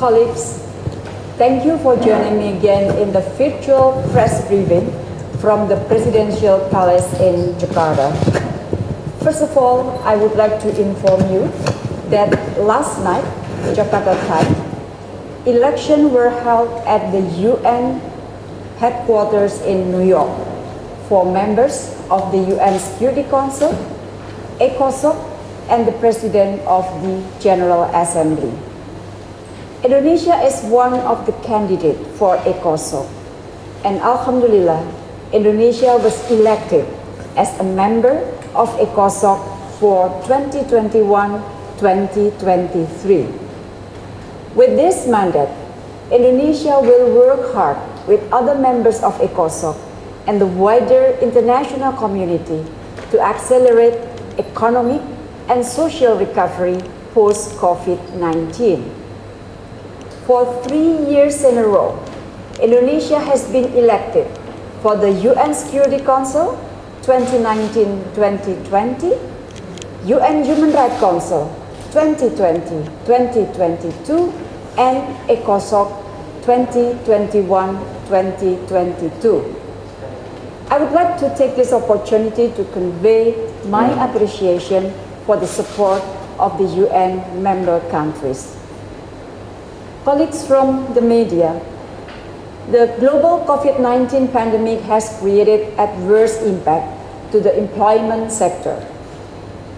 colleagues, thank you for joining me again in the virtual press briefing from the Presidential Palace in Jakarta. First of all, I would like to inform you that last night, Jakarta time, elections were held at the UN headquarters in New York for members of the UN Security Council, ECOSOC, and the President of the General Assembly. Indonesia is one of the candidates for ECOSOC, and Alhamdulillah, Indonesia was elected as a member of ECOSOC for 2021-2023. With this mandate, Indonesia will work hard with other members of ECOSOC and the wider international community to accelerate economic and social recovery post-COVID-19. For three years in a row, Indonesia has been elected for the UN Security Council 2019-2020, UN Human Rights Council 2020-2022, and ECOSOC 2021-2022. I would like to take this opportunity to convey my appreciation for the support of the UN member countries colleagues from the media, the global COVID-19 pandemic has created adverse impact to the employment sector.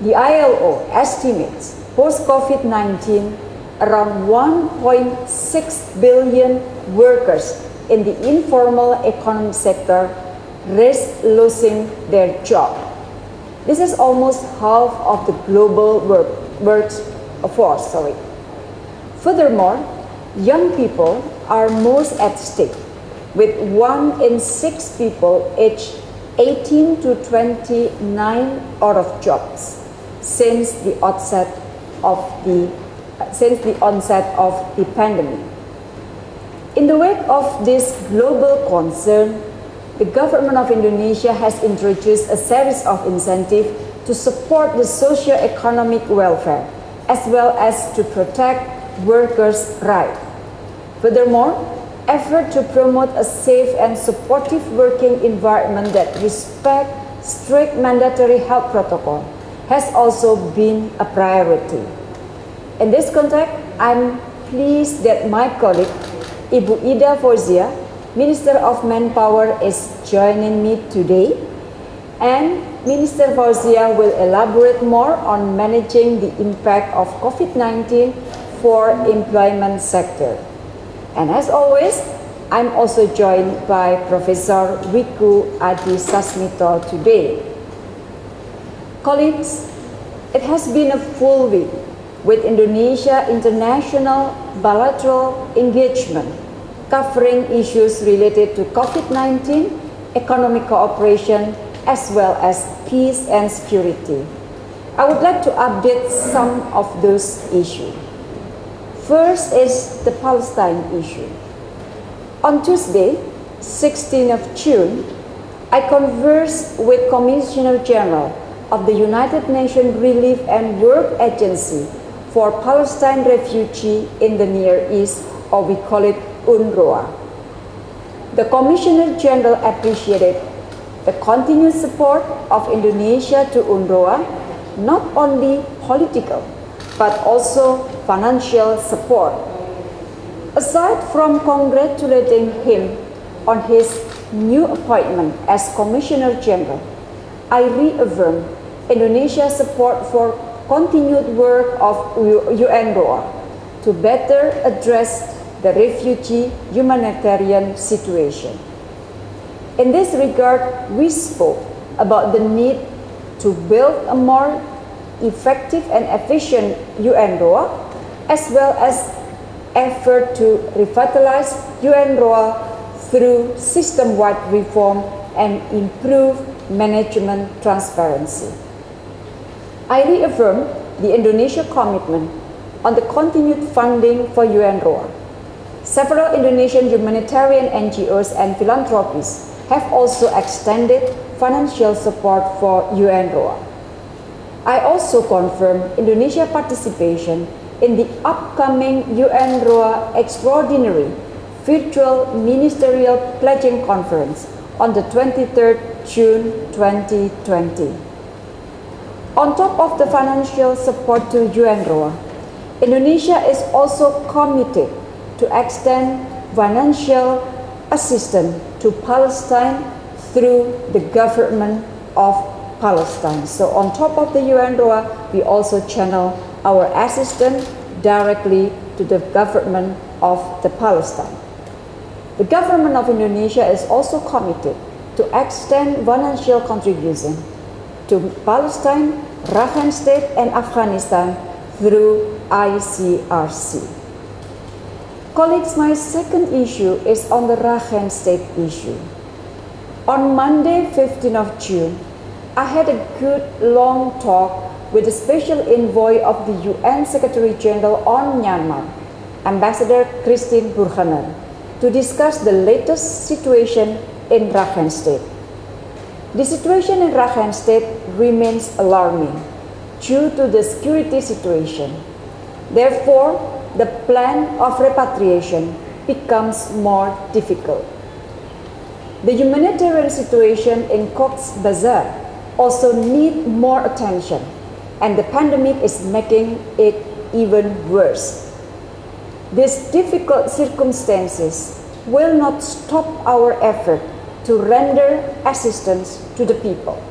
The ILO estimates post-COVID-19 around 1.6 billion workers in the informal economic sector risk losing their job. This is almost half of the global work, workforce. Sorry. Furthermore, young people are most at stake, with one in six people aged 18 to 29 out of jobs since the onset of the since the onset of the pandemic. In the wake of this global concern, the government of Indonesia has introduced a series of incentives to support the socio-economic welfare as well as to protect workers' rights. Furthermore, effort to promote a safe and supportive working environment that respect strict mandatory health protocol has also been a priority. In this context, I'm pleased that my colleague, Ibu Ida Fauziyah, Minister of Manpower is joining me today and Minister Fauziyah will elaborate more on managing the impact of COVID-19 for employment sector. And as always, I'm also joined by Professor Wiku Adisasmito today. Colleagues, it has been a full week with Indonesia international bilateral engagement covering issues related to COVID-19, economic cooperation, as well as peace and security. I would like to update some of those issues. First is the Palestine issue. On Tuesday, 16th of June, I conversed with Commissioner General of the United Nations Relief and Work Agency for Palestine refugees in the Near East, or we call it UNRWA. The Commissioner General appreciated the continued support of Indonesia to UNRWA, not only political, but also financial support. Aside from congratulating him on his new appointment as Commissioner General, I reaffirm Indonesia's support for continued work of UNRWA to better address the refugee humanitarian situation. In this regard, we spoke about the need to build a more effective and efficient UNRWA, as well as effort to revitalize UNRWA through system-wide reform and improve management transparency. I reaffirm the Indonesia commitment on the continued funding for UNRWA. Several Indonesian humanitarian NGOs and philanthropists have also extended financial support for UNRWA. I also confirm Indonesia participation in the upcoming UNRWA Extraordinary Virtual Ministerial Pledging Conference on the 23rd June 2020. On top of the financial support to UNRWA, Indonesia is also committed to extend financial assistance to Palestine through the government of Palestine. So on top of the UNRWA, we also channel our assistance directly to the government of the Palestine. The government of Indonesia is also committed to extend financial contribution to Palestine, Rakhine State and Afghanistan through ICRC. Colleagues, my second issue is on the Rakhine State issue. On Monday, 15th of June, I had a good long talk with the special envoy of the UN Secretary General on Myanmar, Ambassador Christine Burgener, to discuss the latest situation in Rakhine State. The situation in Rakhine State remains alarming due to the security situation. Therefore, the plan of repatriation becomes more difficult. The humanitarian situation in Cox's Bazar also need more attention and the pandemic is making it even worse. These difficult circumstances will not stop our effort to render assistance to the people.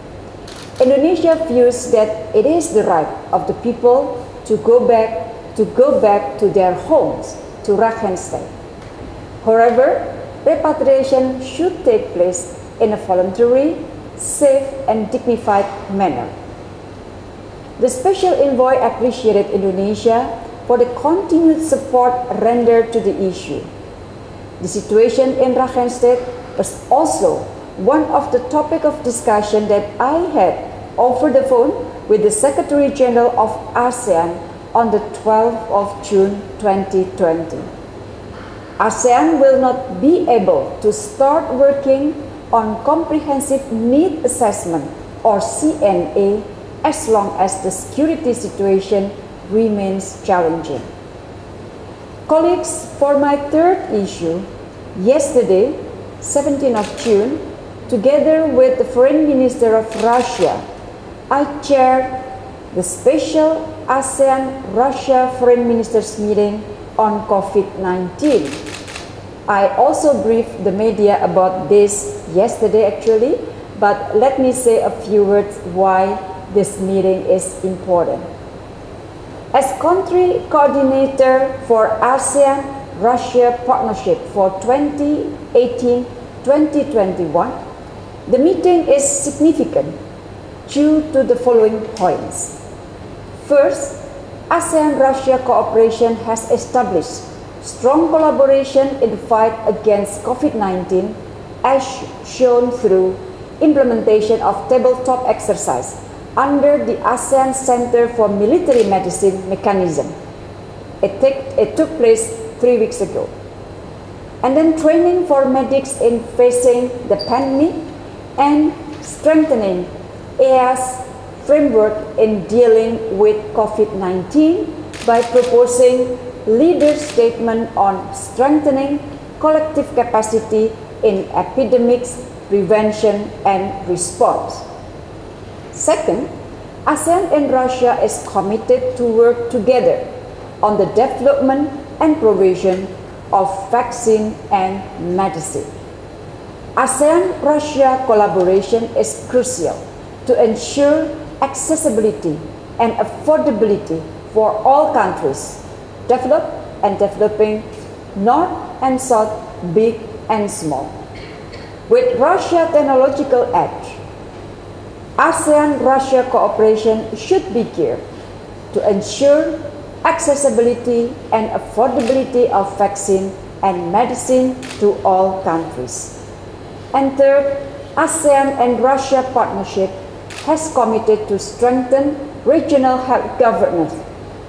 Indonesia views that it is the right of the people to go back to go back to their homes to Rakhine State. However, repatriation should take place in a voluntary, safe and dignified manner. The special envoy appreciated Indonesia for the continued support rendered to the issue. The situation in Rakhine State was also one of the topic of discussion that I had over the phone with the Secretary General of ASEAN on the 12th of June 2020. ASEAN will not be able to start working on comprehensive need assessment or CNA as long as the security situation remains challenging. Colleagues, for my third issue, yesterday, 17th of June, together with the Foreign Minister of Russia, I chaired the special ASEAN-Russia Foreign Ministers meeting on COVID-19. I also briefed the media about this yesterday actually, but let me say a few words why this meeting is important. As country coordinator for ASEAN-Russia Partnership for 2018-2021, the meeting is significant due to the following points. First, ASEAN-Russia cooperation has established strong collaboration in the fight against COVID-19 as shown through implementation of tabletop exercise under the ASEAN Center for Military Medicine mechanism. It, take, it took place three weeks ago. And then training for medics in facing the pandemic and strengthening AS framework in dealing with COVID-19 by proposing leader statement on strengthening collective capacity in epidemics prevention and response. Second, ASEAN and Russia is committed to work together on the development and provision of vaccine and medicine. ASEAN-Russia collaboration is crucial to ensure accessibility and affordability for all countries, developed and developing, north and south, big and small. With Russia technological edge, ASEAN-Russia cooperation should be geared to ensure accessibility and affordability of vaccine and medicine to all countries. And third, ASEAN and Russia partnership has committed to strengthen regional health governance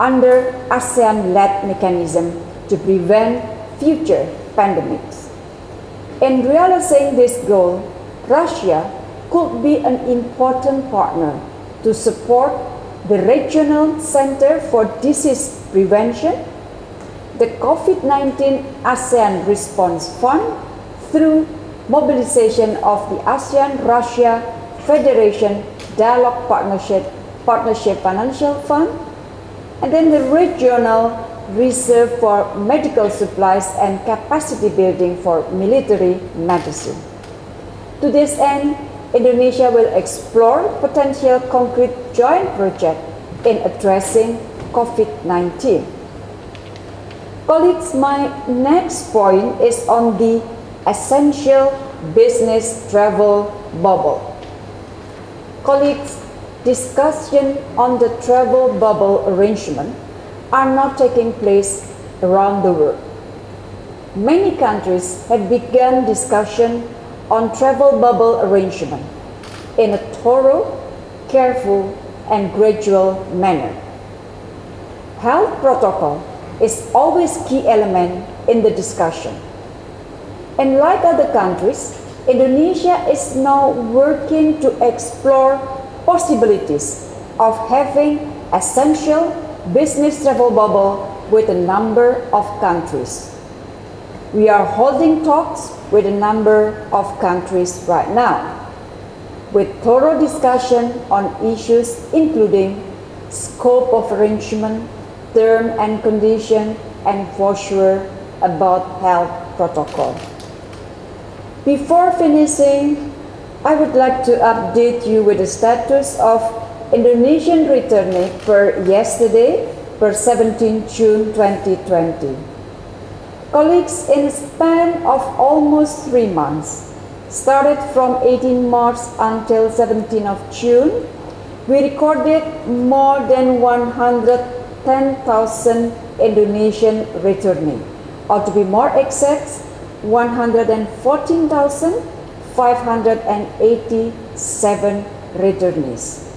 under ASEAN-led mechanism to prevent future pandemics. In realizing this goal, Russia could be an important partner to support the Regional Center for Disease prevention, the COVID-19 ASEAN Response Fund through mobilization of the ASEAN-Russia Federation Dialogue Partnership, Partnership Financial Fund, and then the regional reserve for medical supplies and capacity building for military medicine. To this end, Indonesia will explore potential concrete joint project in addressing COVID-19. Colleagues, my next point is on the essential business travel bubble. Colleagues, discussion on the travel bubble arrangement are not taking place around the world. Many countries have begun discussion on travel bubble arrangement in a thorough, careful, and gradual manner. Health protocol is always key element in the discussion. And like other countries, Indonesia is now working to explore possibilities of having essential business travel bubble with a number of countries. We are holding talks with a number of countries right now with thorough discussion on issues including scope of arrangement, term and condition, and for sure about health protocol. Before finishing, I would like to update you with the status of Indonesian returnee per yesterday, per 17 June 2020. Colleagues, in a span of almost three months, started from 18 March until 17 of June, we recorded more than 110,000 Indonesian returnee, or to be more exact, 114,587 returnees.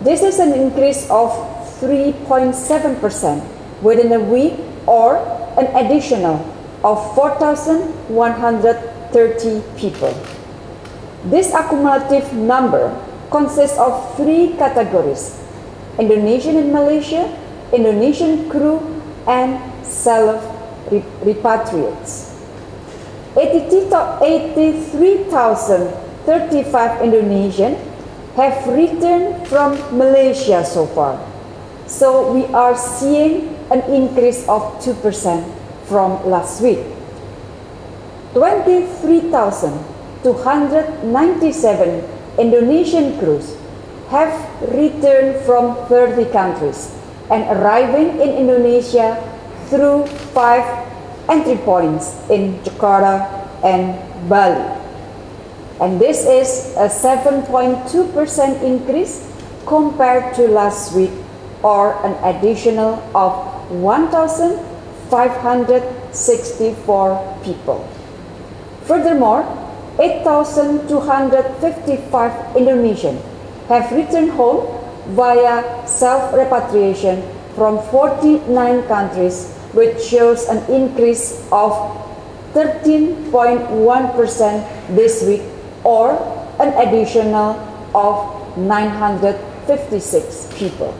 This is an increase of 3.7% within a week or an additional of 4,130 people. This accumulative number consists of three categories, Indonesian in Malaysia, Indonesian crew, and self-repatriates. 83,035 Indonesian have returned from Malaysia so far. So we are seeing an increase of 2% from last week. 23,297 Indonesian crews have returned from 30 countries and arriving in Indonesia through five entry points in Jakarta and Bali. And this is a 7.2% increase compared to last week or an additional of 1,564 people. Furthermore, 8,255 Indonesian have returned home via self-repatriation from 49 countries, which shows an increase of 13.1% this week or an additional of 956 people.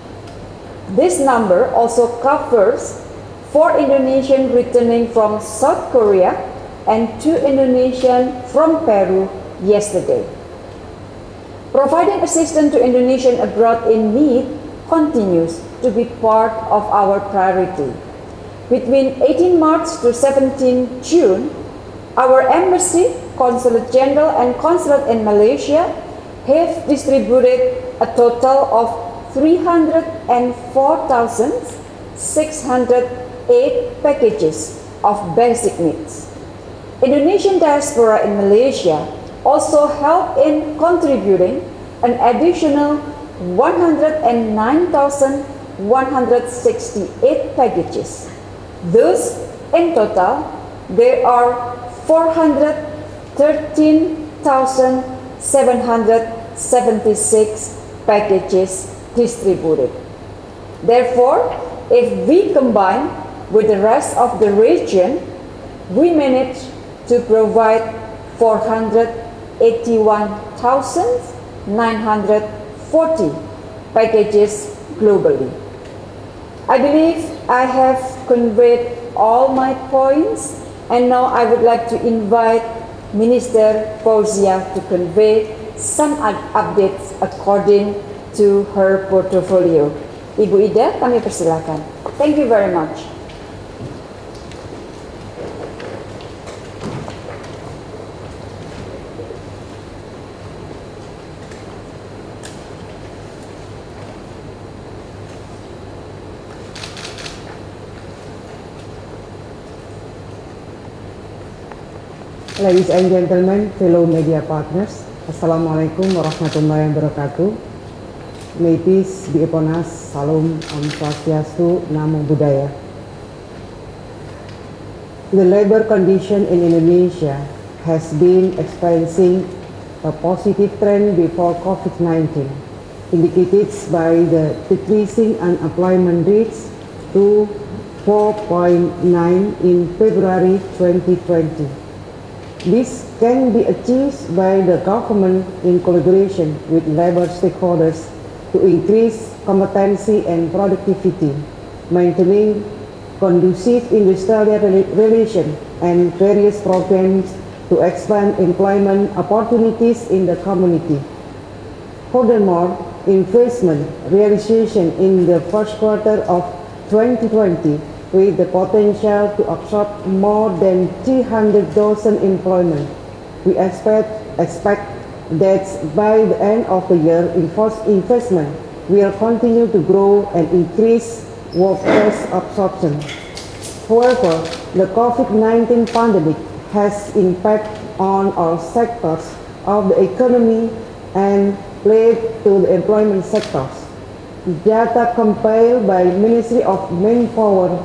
This number also covers four Indonesian returning from South Korea and two Indonesian from Peru yesterday. Providing assistance to Indonesian abroad in need continues to be part of our priority. Between 18 March to 17 June, our embassy Consulate General and Consulate in Malaysia have distributed a total of 304,608 packages of basic needs. Indonesian diaspora in Malaysia also helped in contributing an additional 109,168 packages. Thus, in total, there are 400 13,776 packages distributed. Therefore, if we combine with the rest of the region, we manage to provide 481,940 packages globally. I believe I have conveyed all my points and now I would like to invite Minister Fauzia to convey some updates according to her portfolio. Ibu Ida, kami persilakan. Thank you very much. Ladies and gentlemen, fellow media partners, Assalamualaikum warahmatullahi wabarakatuh. May peace be upon us. Salam Om Swastiastu, Namo Buddhaya. The labor condition in Indonesia has been experiencing a positive trend before COVID-19, indicated by the decreasing unemployment rates to 4.9 in February 2020. This can be achieved by the government in collaboration with labor stakeholders to increase competency and productivity, maintaining conducive industrial relations and various programs to expand employment opportunities in the community. Furthermore, investment realization in the first quarter of 2020 with the potential to absorb more than 300,000 employment. We expect, expect that by the end of the year, investment will continue to grow and increase workforce absorption. However, the COVID-19 pandemic has impact on all sectors of the economy and played to the employment sectors. Data compiled by Ministry of Manpower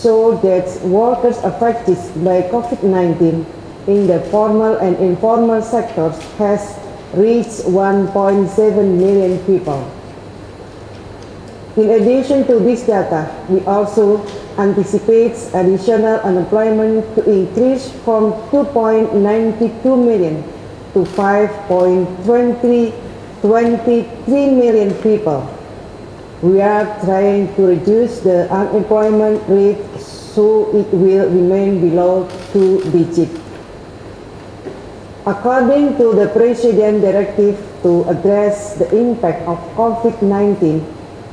so that workers affected by COVID-19 in the formal and informal sectors has reached 1.7 million people. In addition to this data, we also anticipate additional unemployment to increase from 2.92 million to 5.23 million people we are trying to reduce the unemployment rate so it will remain below two digits. According to the President Directive to address the impact of COVID-19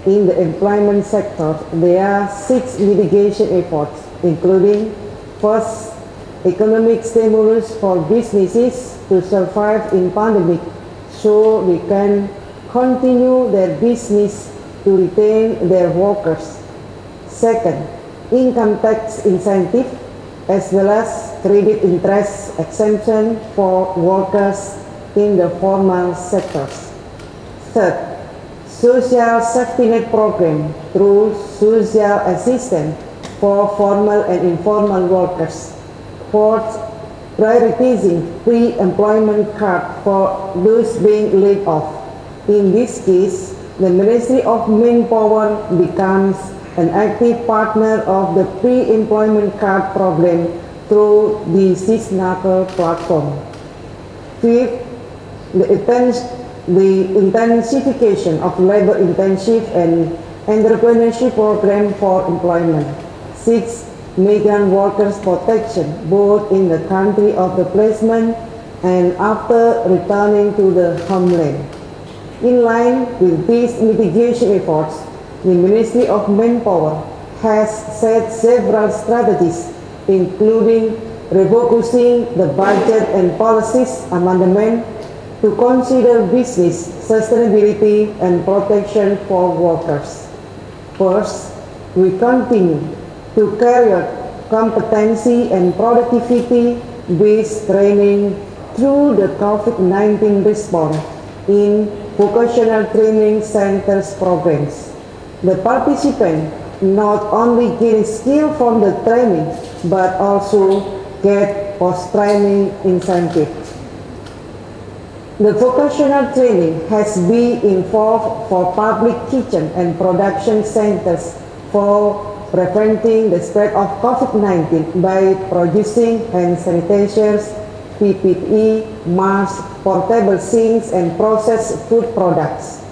in the employment sector, there are six mitigation efforts, including first, economic stimulus for businesses to survive in pandemic so they can continue their business to retain their workers. Second, income tax incentive as well as credit interest exemption for workers in the formal sectors. Third, social safety net program through social assistance for formal and informal workers. Fourth, prioritizing pre-employment card for those being laid off. In this case, the Ministry of Manpower becomes an active partner of the pre-employment card program through the Sisnaker platform. Fifth, the, the intensification of labor intensive and entrepreneurship program for employment. Six, migrant workers protection, both in the country of the placement and after returning to the homeland. In line with these mitigation efforts, the Ministry of Manpower has set several strategies, including refocusing the budget and policies amendment to consider business sustainability and protection for workers. First, we continue to carry out competency and productivity-based training through the COVID-19 response in vocational training centers programs. The participant not only gain skill from the training, but also get post-training incentive. The vocational training has been involved for public kitchen and production centers for preventing the spread of COVID-19 by producing hand sanitizers, PPE, masks, portable sinks, and processed food products.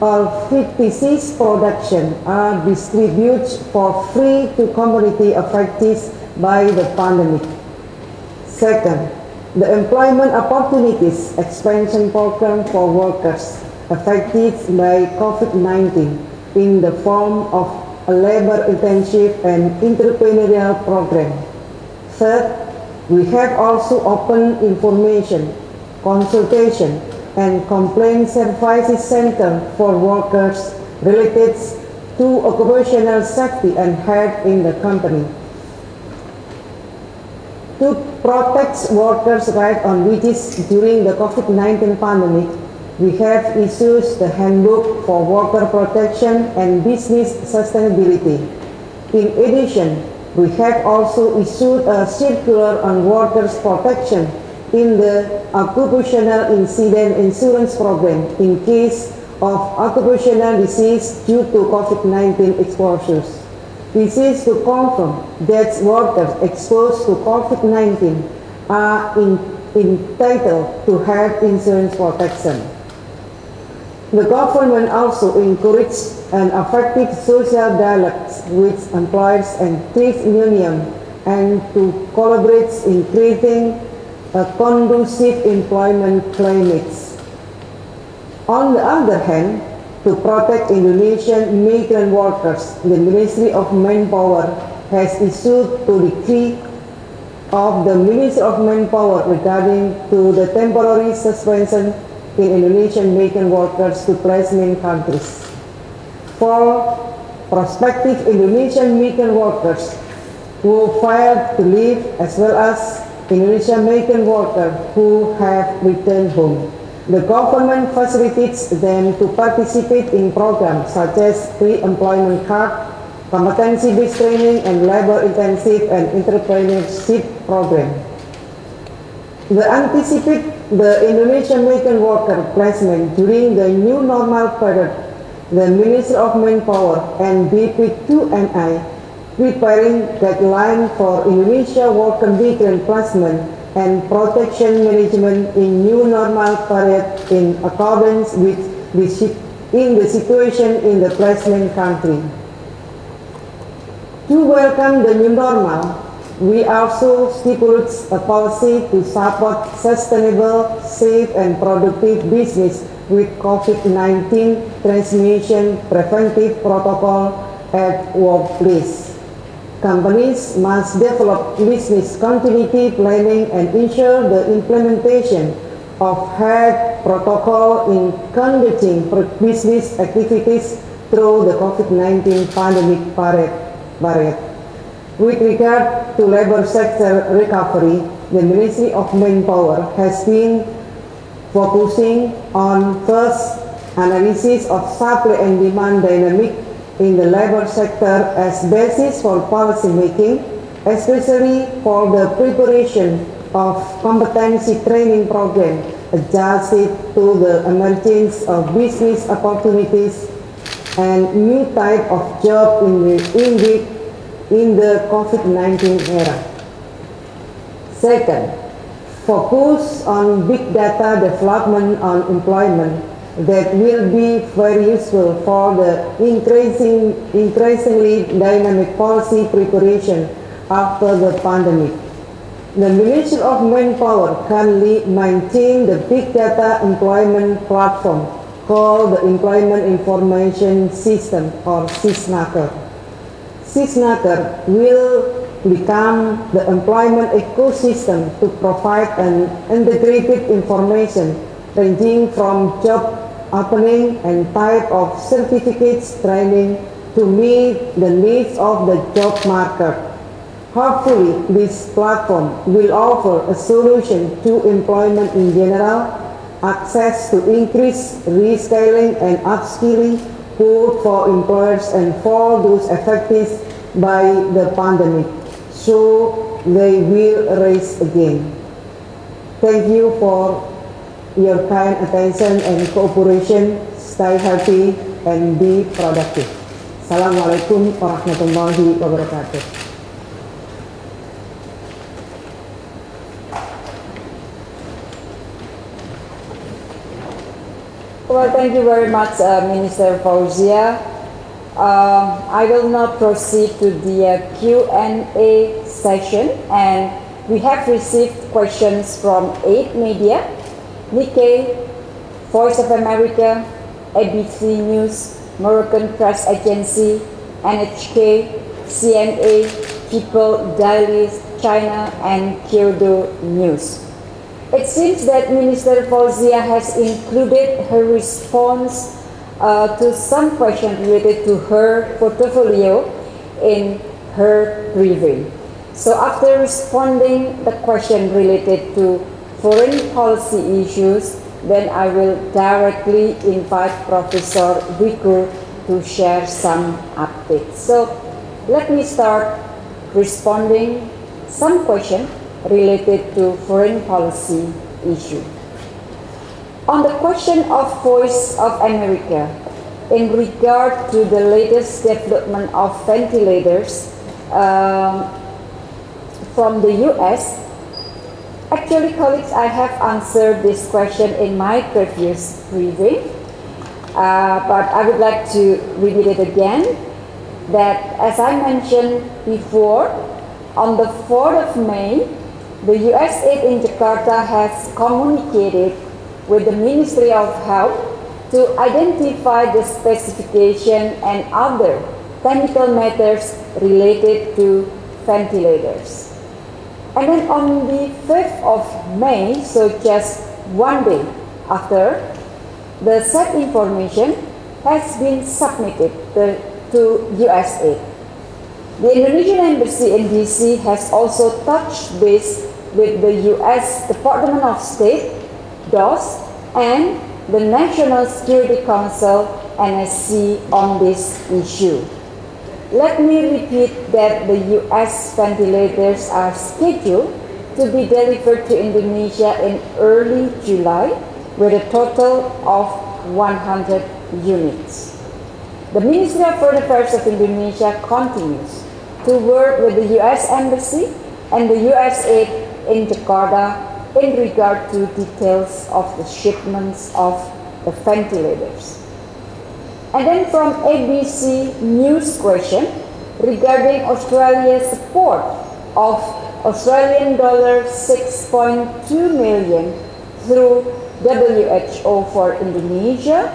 all 56 production are distributed for free to community affected by the pandemic. Second, the employment opportunities expansion program for workers affected by COVID-19 in the form of a labor intensive and entrepreneurial program. Third, we have also opened information, consultation, and complaint services center for workers related to occupational safety and health in the company. To protect workers' rights on wages during the COVID-19 pandemic, we have issued the Handbook for Worker Protection and Business Sustainability. In addition, we have also issued a circular on workers' protection in the occupational incident insurance program in case of occupational disease due to COVID-19 exposures. This is to confirm that workers exposed to COVID-19 are in, entitled to health insurance protection. The government also encouraged an effective social dialogue with employers and trade unions and to collaborate in creating a conducive employment climate. On the other hand, to protect Indonesian migrant workers, the Ministry of Manpower has issued a decree of the Ministry of Manpower regarding to the temporary suspension in Indonesian migrant workers to placement countries. For prospective Indonesian migrant workers who filed to leave as well as Indonesian migrant workers who have returned home. The government facilitates them to participate in programs such as pre-employment card, competency-based training, and labor-intensive and entrepreneurship program. The anticipate the Indonesian migrant worker placement during the new normal period, the Ministry of Manpower and BP2MI preparing guideline for Indonesia worker migrant placement and protection management in new normal period in accordance with the, in the situation in the placement country. To welcome the new normal, we also stipulate a policy to support sustainable, safe and productive business with COVID-19 transmission preventive protocol at workplace. Companies must develop business continuity planning and ensure the implementation of health protocol in conducting business activities through the COVID-19 pandemic period. With regard to labor sector recovery, the Ministry of Manpower has been focusing on first analysis of supply and demand dynamic in the labor sector as basis for policy making, especially for the preparation of competency training program adjusted to the emergence of business opportunities and new type of job in the, in the, in the COVID-19 era. Second, focus on big data development on employment that will be very useful for the increasing, increasingly dynamic policy preparation after the pandemic. The Ministry of Manpower currently maintain the Big Data Employment Platform called the Employment Information System or SISNAKER. SISNAKER will become the employment ecosystem to provide an integrated information ranging from job opening and type of certificates training to meet the needs of the job market. Hopefully, this platform will offer a solution to employment in general, access to increased reskilling and upskilling both for employers and for those affected by the pandemic, so they will raise again. Thank you for your kind attention and cooperation. Stay healthy and be productive. Assalamualaikum warahmatullahi wabarakatuh. Well, thank you very much, uh, Minister Fauziyah. Um, I will now proceed to the uh, Q&A session and we have received questions from eight media, Nikkei, Voice of America, ABC News, Moroccan Press Agency, NHK, CNA, People Daily, China, and Kyodo News. It seems that Minister Fauziyah has included her response uh, to some questions related to her portfolio in her briefing. So after responding the question related to foreign policy issues, then I will directly invite Professor Wiku to share some updates. So let me start responding some question related to foreign policy issue. On the question of Voice of America, in regard to the latest development of ventilators um, from the US, actually colleagues, I have answered this question in my previous briefing, uh, but I would like to repeat it again, that as I mentioned before, on the 4th of May, the USAID in Jakarta has communicated with the Ministry of Health to identify the specification and other technical matters related to ventilators. And then on the 5th of May, so just one day after, the said information has been submitted to, USAID. The Indonesian Embassy in DC has also touched base with the U.S. Department of State, DOS, and the National Security Council, NSC, on this issue. Let me repeat that the U.S. ventilators are scheduled to be delivered to Indonesia in early July with a total of 100 units. The Ministry of Foreign Affairs of Indonesia continues to work with the U.S. Embassy and the USAID in Jakarta in regard to details of the shipments of the ventilators. And then from ABC News question regarding Australia's support of Australian dollar 6.2 million through WHO for Indonesia.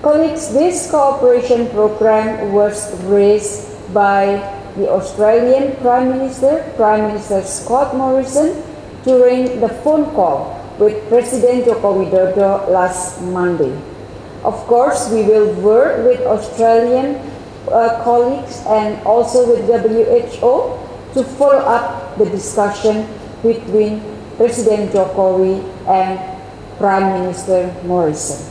Colleagues, this cooperation program was raised by the Australian Prime Minister, Prime Minister Scott Morrison, during the phone call with President Joko Widodo last Monday. Of course, we will work with Australian uh, colleagues and also with WHO to follow up the discussion between President Jokowi and Prime Minister Morrison.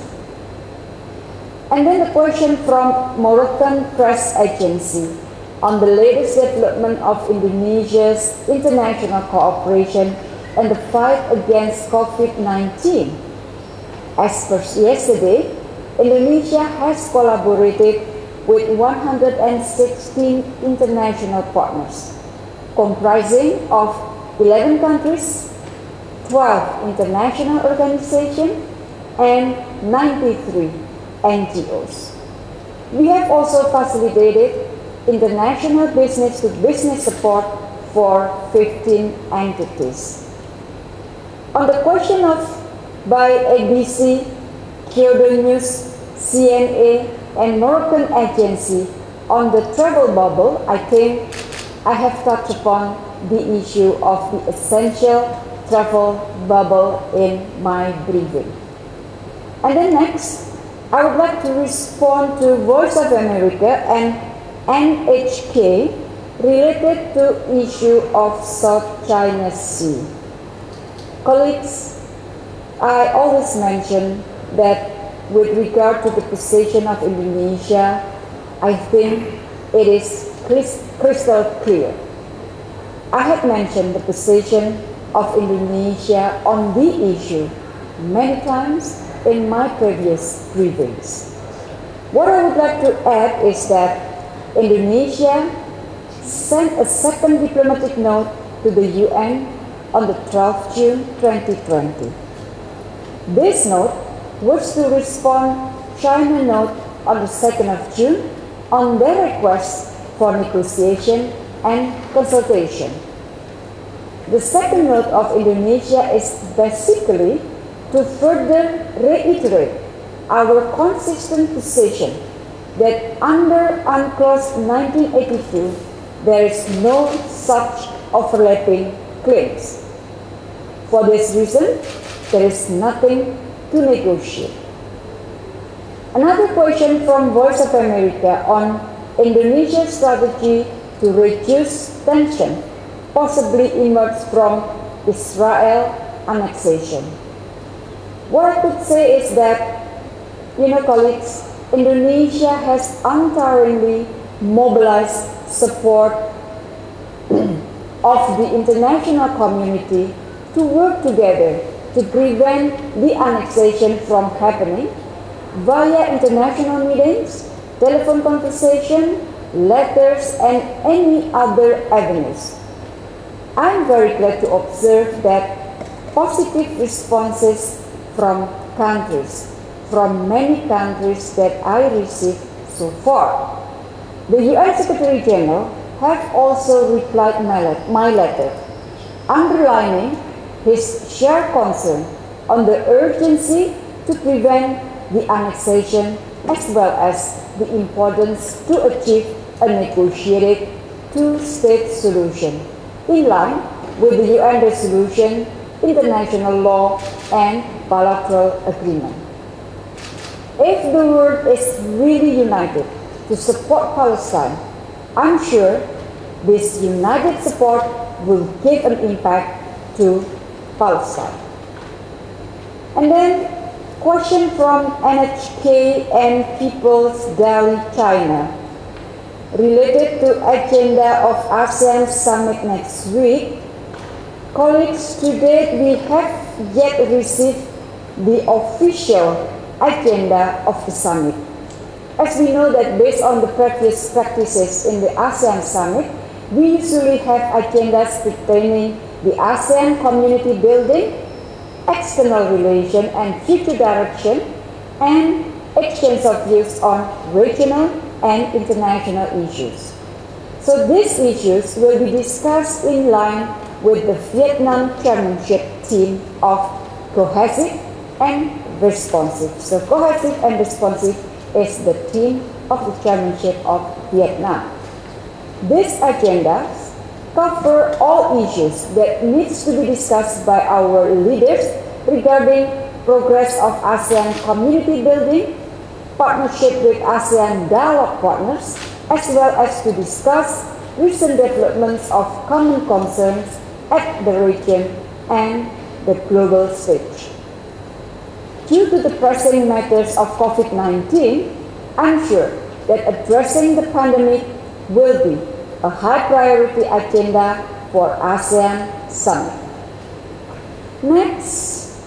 And then the question from Moroccan Press Agency on the latest development of Indonesia's international cooperation and the fight against COVID-19. As per yesterday, Indonesia has collaborated with 116 international partners, comprising of 11 countries, 12 international organizations, and 93 NGOs. We have also facilitated international business to business support for 15 entities. On the question of by ABC, Kyodo News, CNA, and Moroccan Agency on the travel bubble, I think I have touched upon the issue of the essential travel bubble in my briefing. And then next, I would like to respond to Voice of America and NHK related to issue of South China Sea. Colleagues, I always mention that with regard to the position of Indonesia, I think it is crystal clear. I have mentioned the position of Indonesia on the issue many times in my previous briefings. What I would like to add is that Indonesia sent a second diplomatic note to the UN on the 12th June 2020. This note was to respond China note on the 2nd of June on their request for negotiation and consultation. The second note of Indonesia is basically to further reiterate our consistent position that under UNCLOS 1982 there is no such overlapping claims. For this reason, there is nothing to negotiate. Another question from Voice of America on Indonesia's strategy to reduce tension possibly emerged from Israel annexation. What I could say is that, you know, colleagues, Indonesia has untiringly mobilized support of the international community to work together to prevent the annexation from happening via international meetings, telephone conversation, letters, and any other avenues. I'm very glad to observe that positive responses from countries, from many countries that I received so far. The UN Secretary General have also replied my letter, underlining his shared concern on the urgency to prevent the annexation as well as the importance to achieve a negotiated two-state solution in line with the UN resolution, international law, and bilateral agreement. If the world is really united to support Palestine, I'm sure this united support will give an impact to Palestine. And then question from NHK and People's Daily China related to agenda of ASEAN summit next week. Colleagues, to date we have yet received the official agenda of the summit. As we know that based on the previous practices in the ASEAN summit, we usually have agendas pertaining the ASEAN community building, external relation and future direction, and exchange of views on regional and international issues. So these issues will be discussed in line with the Vietnam chairmanship theme of cohesive and responsive. So cohesive and responsive is the theme of the chairmanship of Vietnam. These agendas cover all issues that needs to be discussed by our leaders regarding progress of ASEAN community building, partnership with ASEAN dialogue partners, as well as to discuss recent developments of common concerns at the region and the global stage. Due to the pressing matters of COVID-19, I'm sure that addressing the pandemic will be a high priority agenda for ASEAN Summit. Next,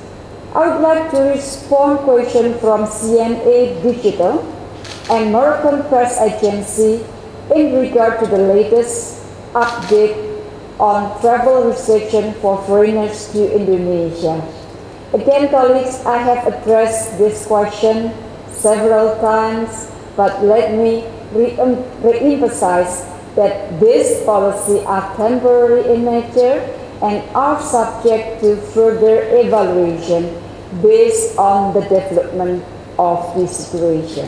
I would like to respond question from CNA Digital and Moroccan Press Agency in regard to the latest update on travel restriction for foreigners to Indonesia. Again, colleagues, I have addressed this question several times, but let me re-emphasize that these policies are temporary in nature and are subject to further evaluation based on the development of the situation.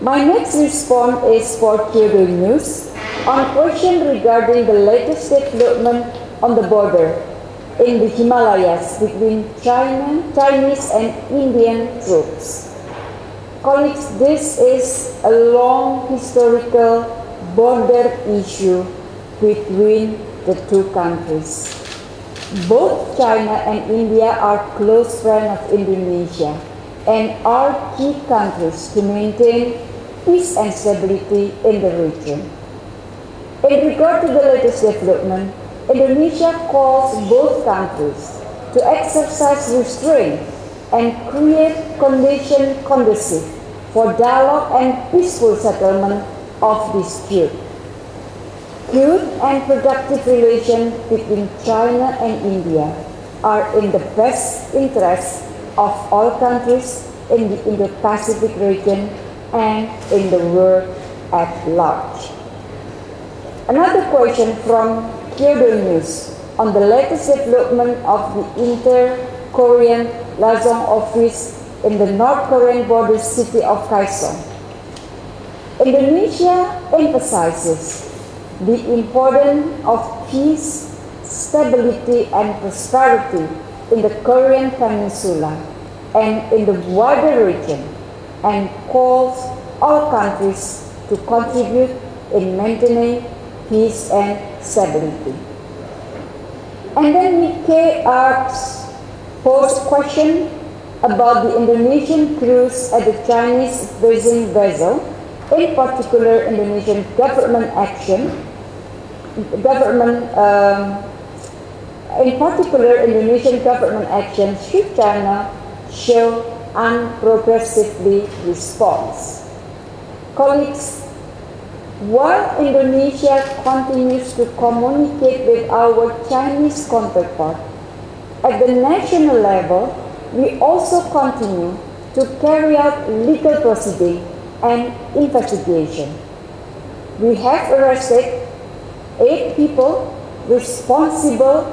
My next response is for Kyodo News on a question regarding the latest development on the border in the Himalayas between China, Chinese and Indian troops. Colleagues, this is a long historical border issue between the two countries. Both China and India are close friends of Indonesia and are key countries to maintain peace and stability in the region. In regard to the latest development, Indonesia calls both countries to exercise restraint and create conditions conducive for dialogue and peaceful settlement of dispute. Good and productive relations between China and India are in the best interest of all countries in the Indo-Pacific region and in the world at large. Another question from News on the latest development of the inter-Korean liaison office in the North Korean border city of Kaesong. Indonesia emphasizes the importance of peace, stability, and prosperity in the Korean Peninsula and in the wider region and calls all countries to contribute in maintaining peace and stability. And then Nikkei asks, posed question about the Indonesian crews at the Chinese basin vessel, in particular Indonesian government action, government, um, in particular Indonesian government action should China show unprogressively response. Colleagues, while Indonesia continues to communicate with our Chinese counterpart, at the national level, we also continue to carry out legal proceeding and investigation. We have arrested eight people responsible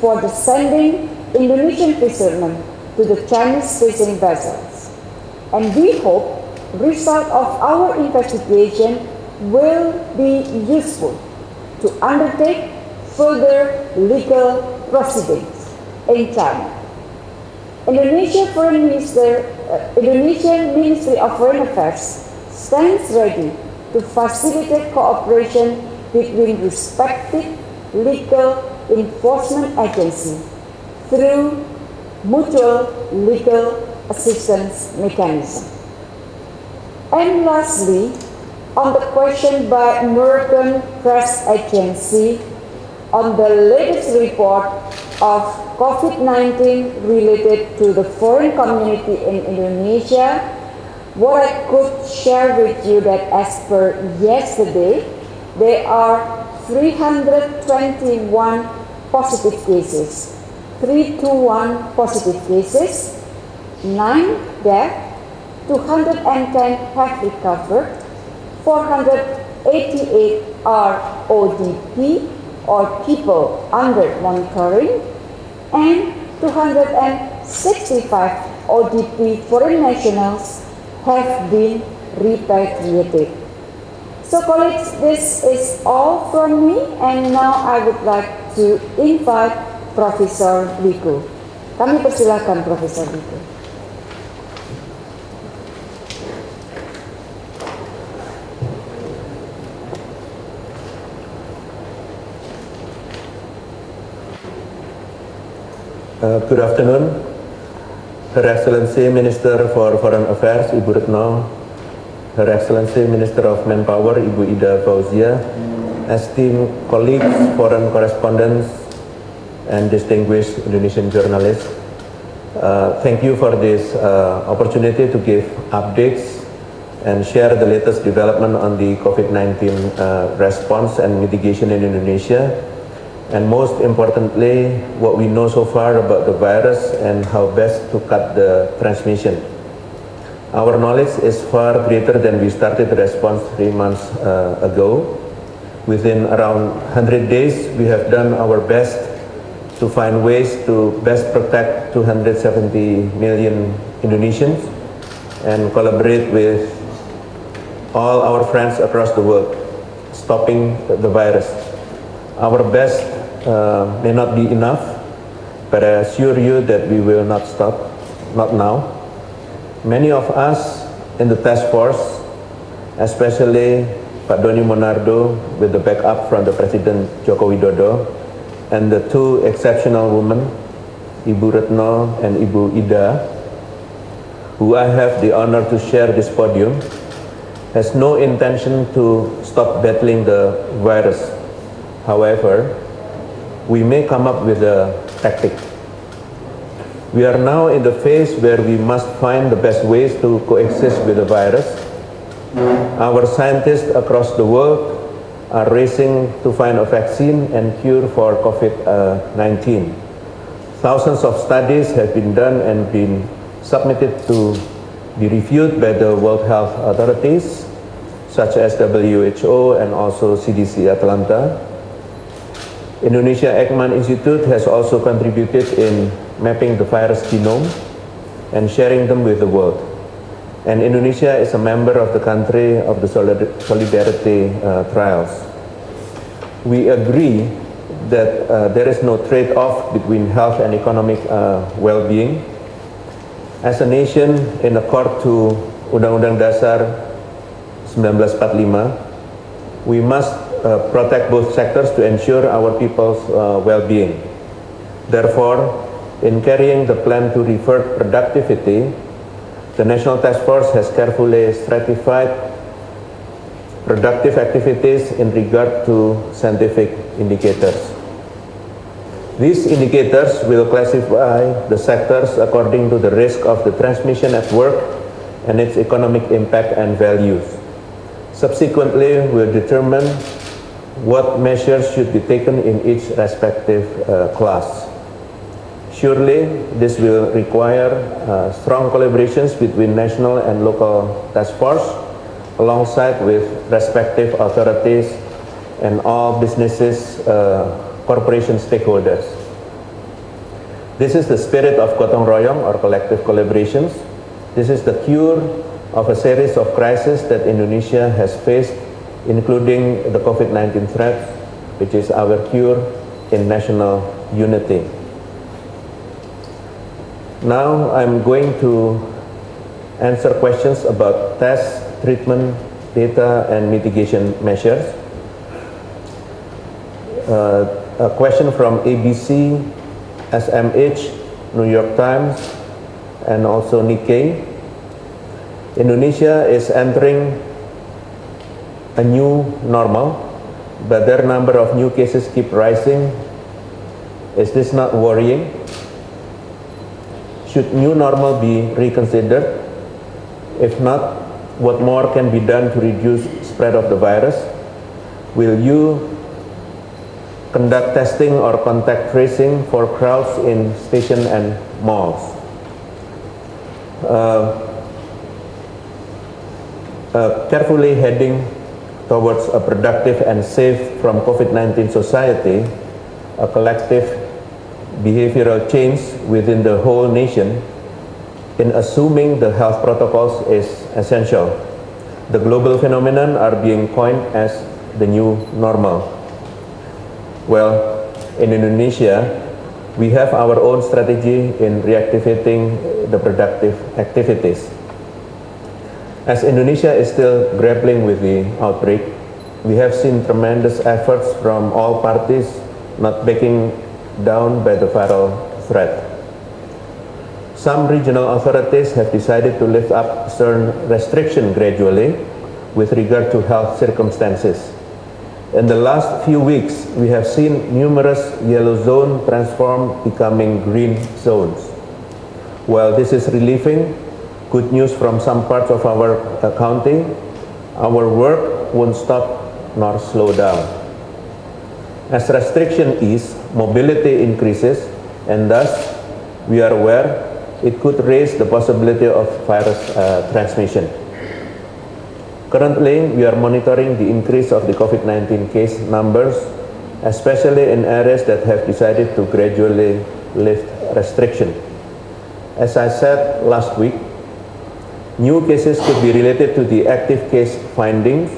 for the sending Indonesian fishermen to the Chinese fishing vessels. And we hope result of our investigation will be useful to undertake further legal proceedings in China. Indonesia Foreign Minister, uh, Indonesian Ministry of Foreign Affairs stands ready to facilitate cooperation between respective legal enforcement agencies through mutual legal assistance mechanism. And lastly, on the question by American Press Agency on the latest report of COVID-19 related to the foreign community in Indonesia, what I could share with you that as per yesterday, there are 321 positive cases, 321 positive cases, 9 deaths, 210 have recovered, 488 are ODP or people under monitoring, and 265 ODP foreign nationals have been repatriated. So colleagues, this is all from me and now I would like to invite Profesor Wiku. Kami persilakan Profesor Wiku. Uh, good afternoon, Her Excellency Minister for Foreign Affairs, Ibu Retno, Her Excellency Minister of Manpower, Ibu Ida Fauzia, esteemed colleagues, foreign correspondents, and distinguished Indonesian journalists. Uh, thank you for this uh, opportunity to give updates and share the latest development on the COVID-19 uh, response and mitigation in Indonesia and most importantly, what we know so far about the virus and how best to cut the transmission. Our knowledge is far greater than we started the response three months uh, ago. Within around 100 days, we have done our best to find ways to best protect 270 million Indonesians and collaborate with all our friends across the world, stopping the virus. Our best uh, may not be enough, but I assure you that we will not stop, not now. Many of us in the task force, especially Pak Doni Monardo with the backup from the President Joko Widodo, and the two exceptional women, Ibu Retno and Ibu Ida, who I have the honor to share this podium, has no intention to stop battling the virus. However, we may come up with a tactic. We are now in the phase where we must find the best ways to coexist with the virus. Our scientists across the world are racing to find a vaccine and cure for COVID-19. Thousands of studies have been done and been submitted to be reviewed by the World Health authorities, such as WHO and also CDC Atlanta. Indonesia Eijkman Institute has also contributed in mapping the virus genome and sharing them with the world. And Indonesia is a member of the country of the Solidarity uh, trials. We agree that uh, there is no trade-off between health and economic uh, well-being. As a nation, in accord to Undang-Undang Dasar 1945, we must uh, protect both sectors to ensure our people's uh, well-being. Therefore, in carrying the plan to revert productivity, the National Task Force has carefully stratified productive activities in regard to scientific indicators. These indicators will classify the sectors according to the risk of the transmission at work and its economic impact and values. Subsequently, will determine what measures should be taken in each respective uh, class. Surely, this will require uh, strong collaborations between national and local task force alongside with respective authorities and all businesses, uh, corporation stakeholders. This is the spirit of Gotong Royong or collective collaborations. This is the cure of a series of crises that Indonesia has faced including the COVID-19 threat, which is our cure in national unity. Now I'm going to answer questions about tests, treatment, data, and mitigation measures. Uh, a question from ABC, SMH, New York Times, and also Nikkei. Indonesia is entering a new normal, but their number of new cases keep rising. Is this not worrying? Should new normal be reconsidered? If not, what more can be done to reduce spread of the virus? Will you conduct testing or contact tracing for crowds in station and malls? Uh, uh, carefully heading towards a productive and safe from COVID-19 society, a collective behavioral change within the whole nation in assuming the health protocols is essential. The global phenomenon are being coined as the new normal. Well, in Indonesia, we have our own strategy in reactivating the productive activities. As Indonesia is still grappling with the outbreak, we have seen tremendous efforts from all parties not backing down by the viral threat. Some regional authorities have decided to lift up certain restriction gradually with regard to health circumstances. In the last few weeks, we have seen numerous yellow zones transform becoming green zones. While this is relieving, good news from some parts of our uh, county, our work won't stop nor slow down. As restriction ease, mobility increases, and thus we are aware it could raise the possibility of virus uh, transmission. Currently, we are monitoring the increase of the COVID-19 case numbers, especially in areas that have decided to gradually lift restriction. As I said last week, New cases could be related to the active case findings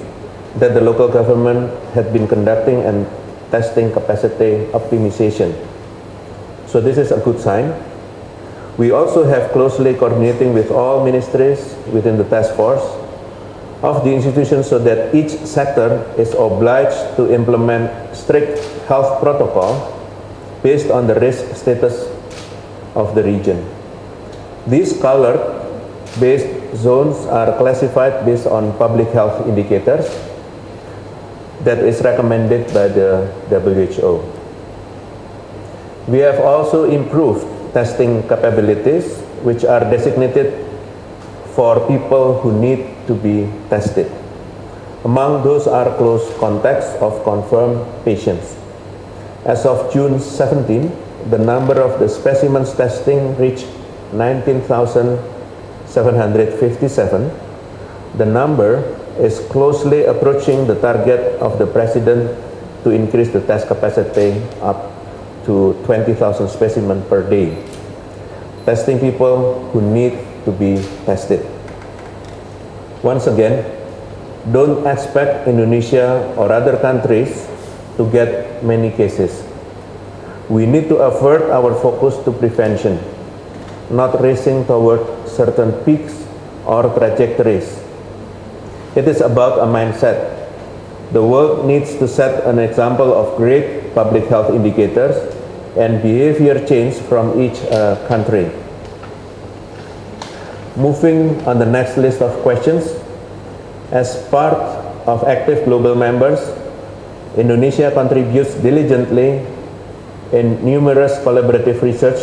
that the local government had been conducting and testing capacity optimization. So this is a good sign. We also have closely coordinating with all ministries within the task force of the institution so that each sector is obliged to implement strict health protocol based on the risk status of the region. These colored based zones are classified based on public health indicators that is recommended by the WHO. We have also improved testing capabilities which are designated for people who need to be tested. Among those are close contacts of confirmed patients. As of June 17, the number of the specimens testing reached 19,757, the number is closely approaching the target of the President to increase the test capacity up to 20,000 specimens per day, testing people who need to be tested. Once again, don't expect Indonesia or other countries to get many cases. We need to avert our focus to prevention, not racing toward certain peaks or trajectories. It is about a mindset. The world needs to set an example of great public health indicators and behavior change from each uh, country. Moving on the next list of questions, as part of active global members, Indonesia contributes diligently in numerous collaborative research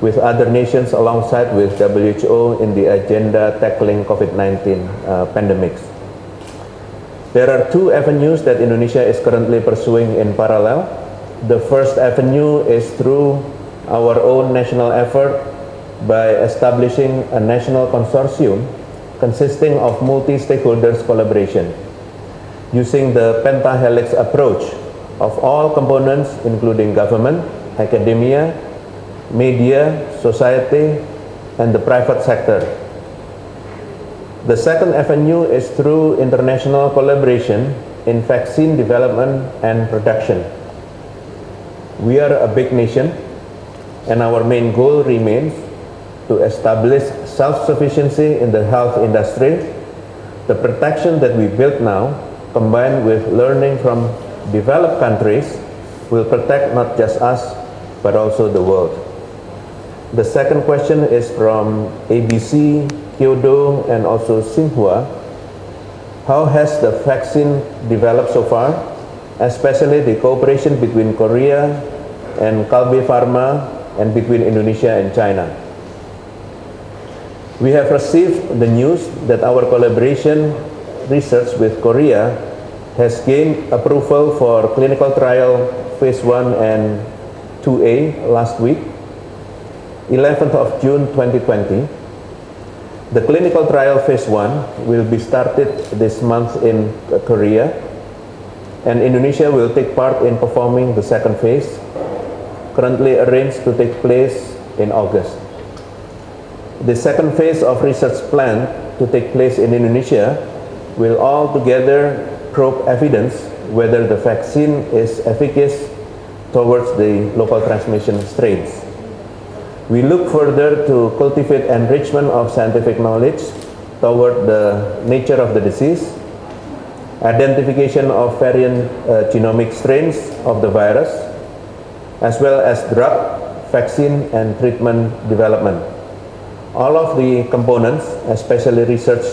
with other nations alongside with WHO in the agenda tackling COVID-19 uh, pandemics. There are two avenues that Indonesia is currently pursuing in parallel. The first avenue is through our own national effort by establishing a national consortium consisting of multi-stakeholders collaboration using the pentahelix approach of all components including government, academia, media, society, and the private sector. The second avenue is through international collaboration in vaccine development and production. We are a big nation and our main goal remains to establish self-sufficiency in the health industry, the protection that we build now, combined with learning from developed countries, will protect not just us, but also the world. The second question is from ABC, Kyodo, and also Xinhua. How has the vaccine developed so far, especially the cooperation between Korea and Kalbe Farma and between Indonesia and China? We have received the news that our collaboration research with Korea has gained approval for clinical trial phase 1 and 2A last week, 11th of June 2020. The clinical trial phase 1 will be started this month in Korea and Indonesia will take part in performing the second phase, currently arranged to take place in August. The second phase of research plan to take place in Indonesia will altogether probe evidence whether the vaccine is efficacious towards the local transmission strains. We look further to cultivate enrichment of scientific knowledge toward the nature of the disease, identification of variant uh, genomic strains of the virus, as well as drug, vaccine, and treatment development all of the components, especially research,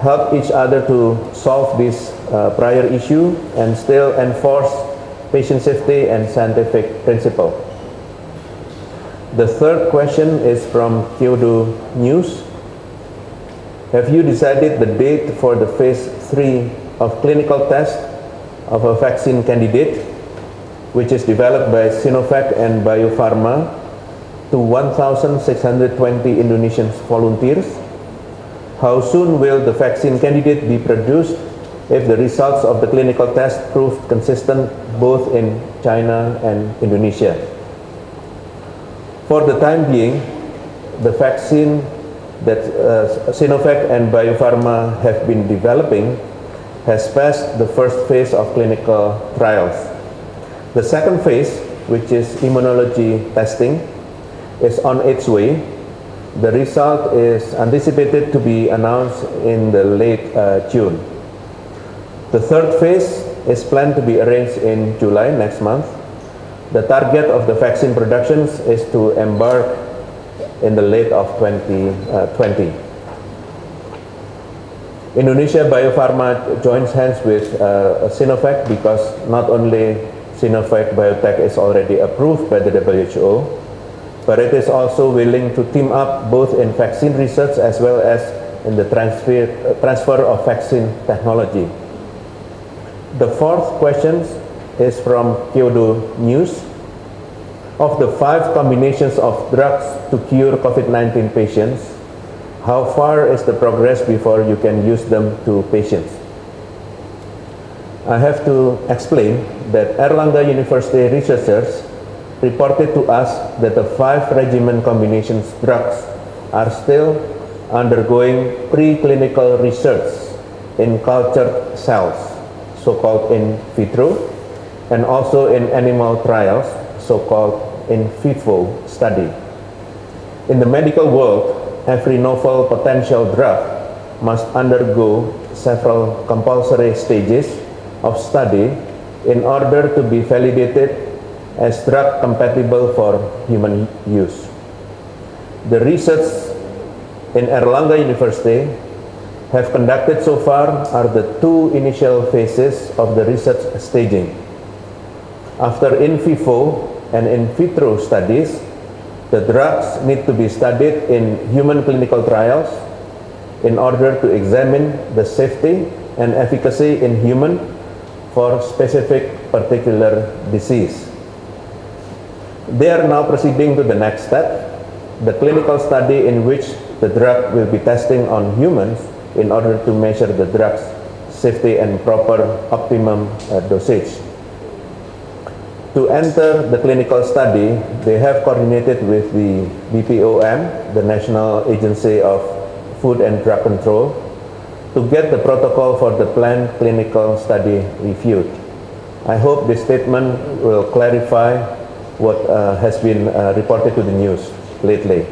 help each other to solve this uh, prior issue and still enforce patient safety and scientific principle. The third question is from Kyodo News. Have you decided the date for the phase 3 of clinical test of a vaccine candidate which is developed by Sinovac and Bio Farma to 1,620 Indonesian volunteers? How soon will the vaccine candidate be produced if the results of the clinical test prove consistent both in China and Indonesia? For the time being, the vaccine that uh, Sinovac and Bio Farma have been developing has passed the first phase of clinical trials. The second phase, which is immunology testing, is on its way. The result is anticipated to be announced in the late uh, June. The third phase is planned to be arranged in July next month. The target of the vaccine productions is to embark in the late of 2020. Uh, Indonesia Bio Farma joins hands with uh, Sinovac because not only Sinovac Biotech is already approved by the WHO, but it is also willing to team up both in vaccine research as well as in the transfer, uh, transfer of vaccine technology. The fourth question is from Kyodo News. of the five combinations of drugs to cure COVID-19 patients, how far is the progress before you can use them to patients? I have to explain that Airlangga University researchers reported to us that the five regimen combinations drugs are still undergoing preclinical research in cultured cells, so-called in vitro, and also in animal trials, so-called in vivo study. In the medical world, every novel potential drug must undergo several compulsory stages of study in order to be validated as drug compatible for human use. The research in Airlangga University have conducted so far are the two initial phases of the research staging. After in vivo and in vitro studies, the drugs need to be studied in human clinical trials in order to examine the safety and efficacy in human for specific particular disease. They are now proceeding to the next step, the clinical study in which the drug will be testing on humans in order to measure the drug's safety and proper optimum uh, dosage. To enter the clinical study, they have coordinated with the BPOM, the National Agency of Food and Drug Control, to get the protocol for the planned clinical study reviewed. I hope this statement will clarify what uh, has been uh, reported to the news lately.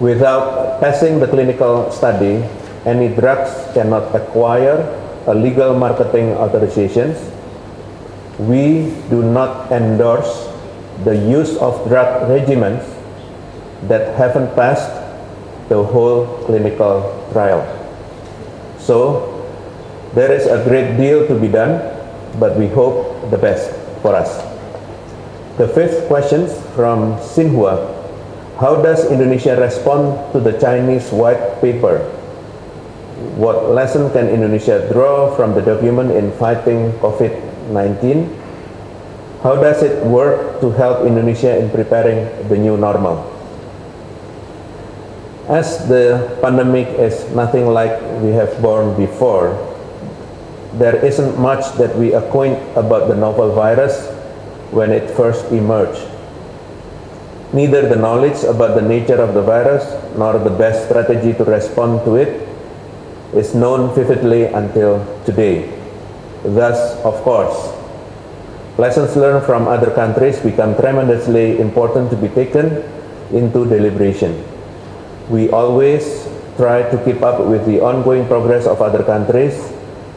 Without passing the clinical study, any drugs cannot acquire a legal marketing authorizations we do not endorse the use of drug regimens that haven't passed the whole clinical trial. So there is a great deal to be done, but we hope the best for us. The fifth question from Xinhua. How does Indonesia respond to the Chinese white paper? What lesson can Indonesia draw from the document in fighting COVID-19? 19. How does it work to help Indonesia in preparing the new normal? As the pandemic is nothing like we have borne before, there isn't much that we acquaint about the novel virus when it first emerged. Neither the knowledge about the nature of the virus nor the best strategy to respond to it is known vividly until today. Thus, of course, lessons learned from other countries become tremendously important to be taken into deliberation. We always try to keep up with the ongoing progress of other countries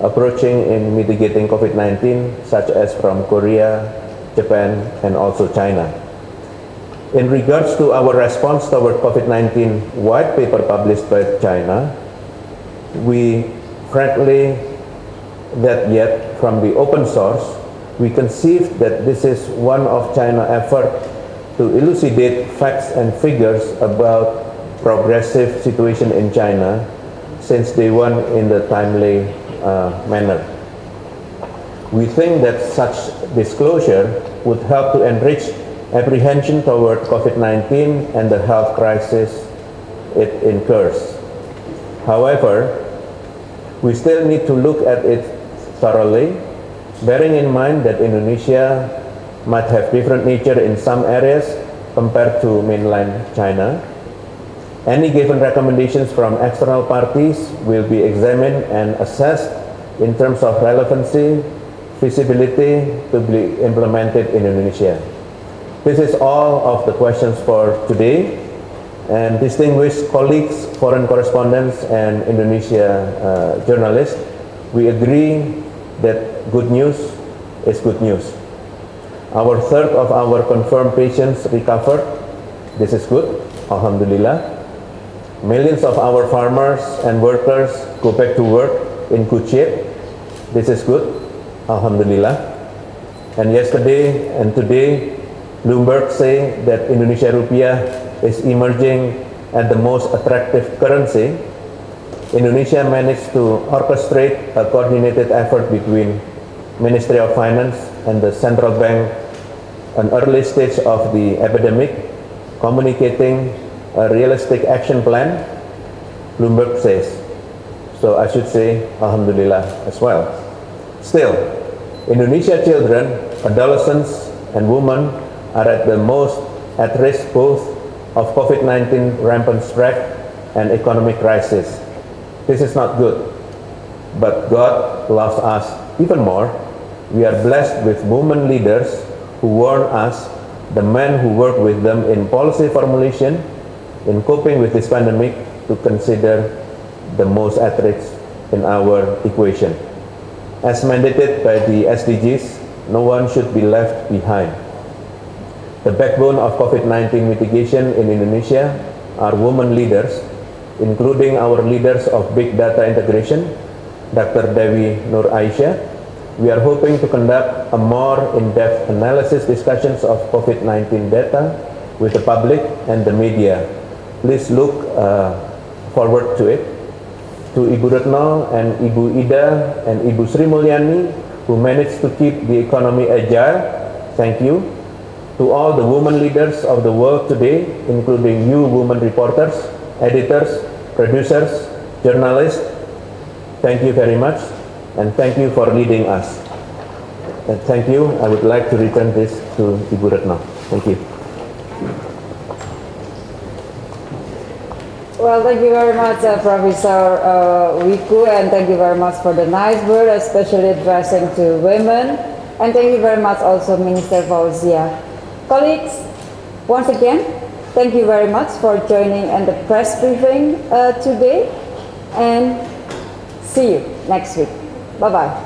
approaching in mitigating COVID-19, such as from Korea, Japan, and also China. In regards to our response toward COVID-19 white paper published by China, we frankly that yet from the open source, we conceived that this is one of China's effort to elucidate facts and figures about progressive situation in China since day one in the timely uh, manner. We think that such disclosure would help to enrich apprehension toward COVID-19 and the health crisis it incurs. However, we still need to look at it thoroughly, bearing in mind that Indonesia might have different nature in some areas compared to mainland China. Any given recommendations from external parties will be examined and assessed in terms of relevancy, feasibility to be implemented in Indonesia. This is all of the questions for today. And distinguished colleagues, foreign correspondents, and Indonesia uh, journalists, we agree that good news is good news. Our third of our confirmed patients recovered. This is good, Alhamdulillah. Millions of our farmers and workers go back to work in good shape. This is good, Alhamdulillah. And yesterday and today, Bloomberg say that Indonesia rupiah is emerging as the most attractive currency Indonesia managed to orchestrate a coordinated effort between Ministry of Finance and the central bank an early stage of the epidemic, communicating a realistic action plan, Bloomberg says. So I should say Alhamdulillah as well. Still, Indonesia children, adolescents, and women are at the most at risk both of COVID-19 rampant spread and economic crisis. This is not good. But God loves us even more. We are blessed with women leaders who warn us, the men who work with them in policy formulation, in coping with this pandemic, to consider the most at risk in our equation. As mandated by the SDGs, no one should be left behind. The backbone of COVID-19 mitigation in Indonesia are women leaders, including our leaders of big data integration, Dr. Dewi Nur Aisyah. We are hoping to conduct a more in-depth analysis discussions of COVID-19 data with the public and the media. Please look uh, forward to it. To Ibu Retno and Ibu Ida and Ibu Sri Mulyani, who managed to keep the economy agile, thank you. To all the women leaders of the world today, including you women reporters, editors, producers, journalists, thank you very much and thank you for leading us. And thank you. I would like to return this to Ibu Retno. Thank you. Well, thank you very much, uh, Professor uh, Wiku, and thank you very much for the nice word, especially addressing to women. And thank you very much also, Minister Fauziyah. Colleagues, once again, thank you very much for joining in the press briefing uh, today, and see you next week. Bye-bye.